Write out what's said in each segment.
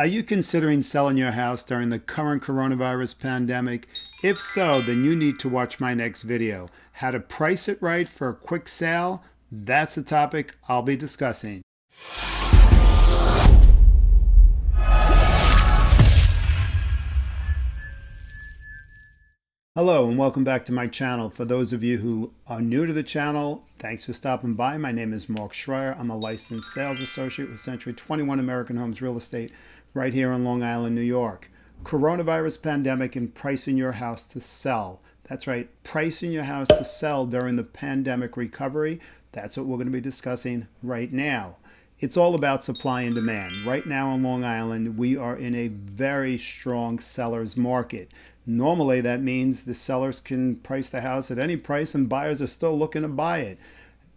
Are you considering selling your house during the current coronavirus pandemic? If so, then you need to watch my next video. How to price it right for a quick sale? That's the topic I'll be discussing. Hello and welcome back to my channel. For those of you who are new to the channel, thanks for stopping by. My name is Mark Schreier. I'm a licensed sales associate with Century 21 American Homes Real Estate right here in Long Island, New York. Coronavirus pandemic and pricing your house to sell. That's right, pricing your house to sell during the pandemic recovery. That's what we're going to be discussing right now. It's all about supply and demand. Right now on Long Island, we are in a very strong seller's market. Normally, that means the sellers can price the house at any price and buyers are still looking to buy it.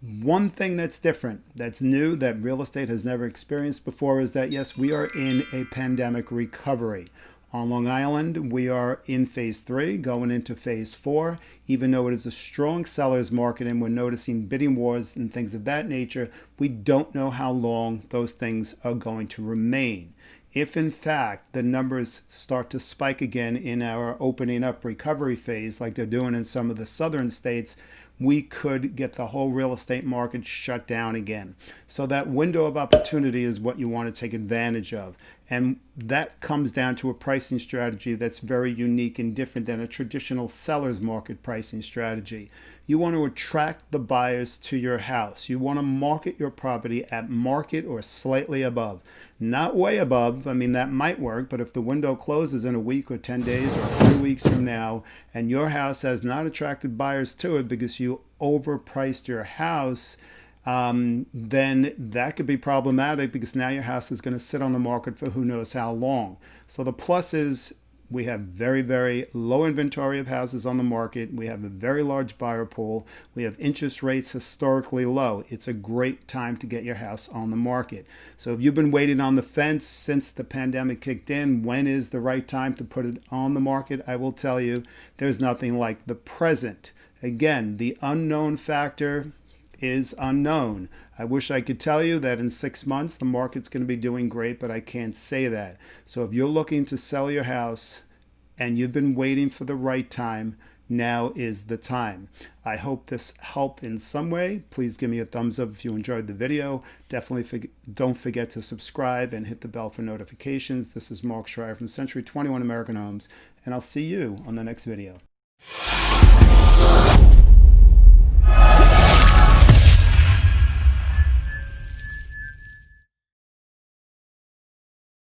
One thing that's different, that's new, that real estate has never experienced before is that, yes, we are in a pandemic recovery. On Long Island, we are in phase three, going into phase four. Even though it is a strong seller's market and we're noticing bidding wars and things of that nature, we don't know how long those things are going to remain. If in fact the numbers start to spike again in our opening up recovery phase, like they're doing in some of the southern states, we could get the whole real estate market shut down again. So that window of opportunity is what you want to take advantage of. And that comes down to a pricing strategy that's very unique and different than a traditional seller's market pricing strategy. You want to attract the buyers to your house. You want to market your property at market or slightly above. Not way above, I mean that might work, but if the window closes in a week or 10 days or three weeks from now and your house has not attracted buyers to it because you overpriced your house, um, then that could be problematic because now your house is going to sit on the market for who knows how long. So the plus is we have very, very low inventory of houses on the market. We have a very large buyer pool. We have interest rates historically low. It's a great time to get your house on the market. So if you've been waiting on the fence since the pandemic kicked in, when is the right time to put it on the market? I will tell you, there's nothing like the present. Again, the unknown factor is unknown. I wish I could tell you that in six months the market's going to be doing great, but I can't say that. So if you're looking to sell your house and you've been waiting for the right time, now is the time. I hope this helped in some way. Please give me a thumbs up if you enjoyed the video. Definitely don't forget to subscribe and hit the bell for notifications. This is Mark Schreier from Century 21 American Homes, and I'll see you on the next video.